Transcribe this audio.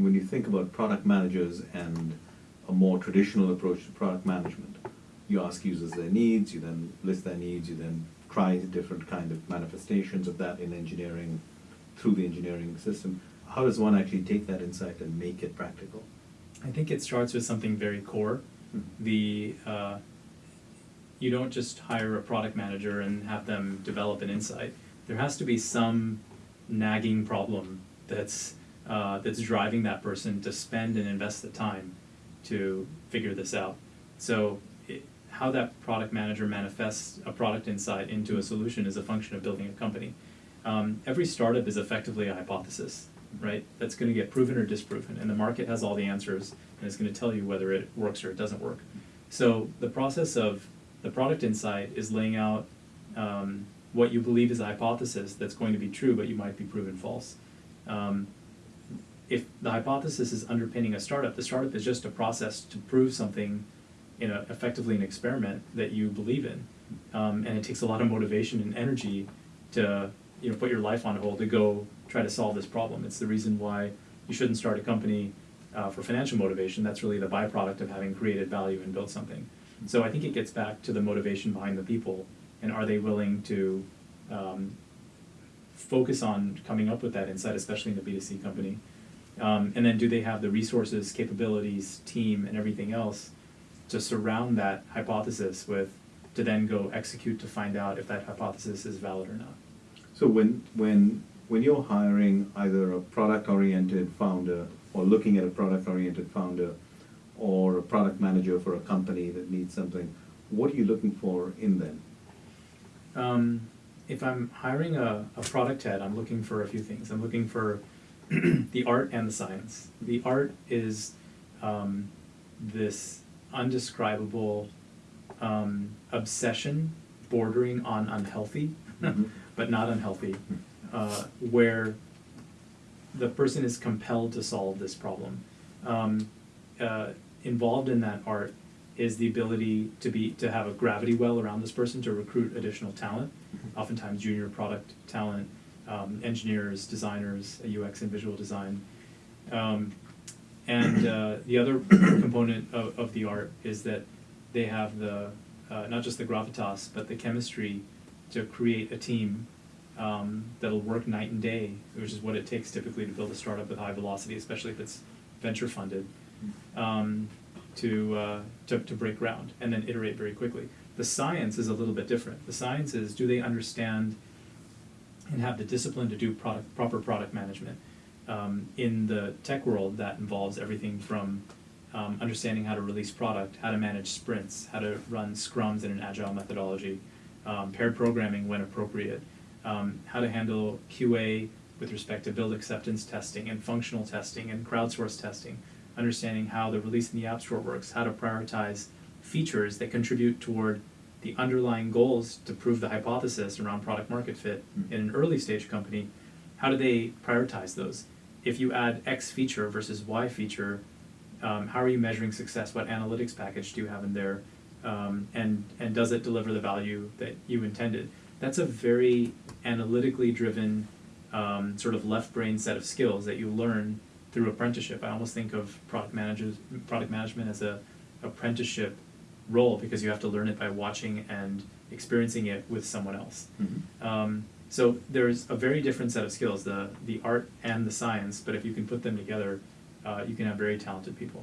And when you think about product managers and a more traditional approach to product management, you ask users their needs, you then list their needs, you then try different kind of manifestations of that in engineering, through the engineering system. How does one actually take that insight and make it practical? I think it starts with something very core. Mhm. The uh, you don't just hire a product manager and have them develop an insight. There has to be some nagging problem that's uh, that's driving that person to spend and invest the time to figure this out. So, it, how that product manager manifests a product insight into a solution is a function of building a company. Um, every startup is effectively a hypothesis, right? That's going to get proven or disproven, and the market has all the answers, and it's going to tell you whether it works or it doesn't work. So the process of the product insight is laying out um, what you believe is a hypothesis that's going to be true, but you might be proven false. Um, if the hypothesis is underpinning a startup, the startup is just a process to prove something in a, effectively an experiment that you believe in. Um, and it takes a lot of motivation and energy to you know put your life on hold to go try to solve this problem. It's the reason why you shouldn't start a company uh, for financial motivation. That's really the byproduct of having created value and built something. So I think it gets back to the motivation behind the people and are they willing to um, focus on coming up with that insight, especially in a B2C company. Um, and then do they have the resources, capabilities, team, and everything else to surround that hypothesis with to then go execute to find out if that hypothesis is valid or not. So when, when, when you're hiring either a product-oriented founder or looking at a product-oriented founder or a product manager for a company that needs something, what are you looking for in them? Um, if I'm hiring a, a product head, I'm looking for a few things. I'm looking for the art and the science. The art is um, this undescribable um, obsession bordering on unhealthy, Mhm. but not unhealthy, uh, where the person is compelled to solve this problem. Um, uh, involved in that art is the ability to be to have a gravity well around this person to recruit additional talent, oftentimes junior product talent, um, engineers, designers, UX and visual design. Um, and uh, the other component of, of the art is that they have the uh, not just the gravitas but the chemistry to create a team um, that'll work night and day, which is what it takes typically to build a startup with high velocity, especially if it's venture funded, um, to, uh, to to break ground and then iterate very quickly. The science is a little bit different. The science is do they understand and have the discipline to do product proper product management. Um, in the tech world, that involves everything from um, understanding how to release product, how to manage sprints, how to run scrums in an agile methodology, um, paired programming when appropriate, um, how to handle QA with respect to build acceptance testing and functional testing and crowdsource testing, understanding how the release in the App Store works, how to prioritize features that contribute toward the underlying goals to prove the hypothesis around product market fit Mm. in an early stage company, how do they prioritize those? If you add X feature versus Y feature, um, how are you measuring success? What analytics package do you have in there? Um, and, and does it deliver the value that you intended? That's a very analytically driven, um, sort of left brain set of skills that you learn through apprenticeship. I almost think of product managers, product management as a apprenticeship role because you have to learn it by watching and experiencing it with someone else. Mhm. Um, so there's a very different set of skills, the the art and the science. But if you can put them together, uh, you can have very talented people.